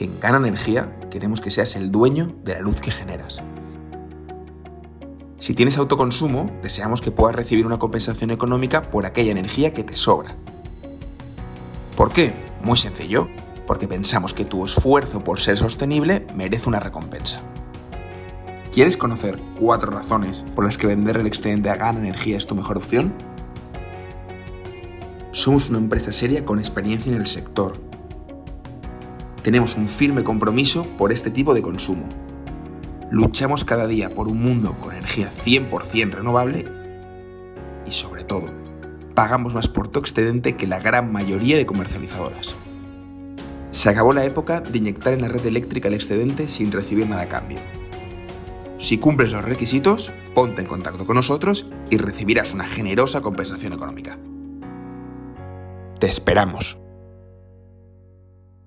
En Gana Energía queremos que seas el dueño de la luz que generas. Si tienes autoconsumo, deseamos que puedas recibir una compensación económica por aquella energía que te sobra. ¿Por qué? Muy sencillo, porque pensamos que tu esfuerzo por ser sostenible merece una recompensa. ¿Quieres conocer cuatro razones por las que vender el excedente a Gana Energía es tu mejor opción? Somos una empresa seria con experiencia en el sector tenemos un firme compromiso por este tipo de consumo. Luchamos cada día por un mundo con energía 100% renovable y sobre todo, pagamos más por tu excedente que la gran mayoría de comercializadoras. Se acabó la época de inyectar en la red eléctrica el excedente sin recibir nada a cambio. Si cumples los requisitos, ponte en contacto con nosotros y recibirás una generosa compensación económica. Te esperamos.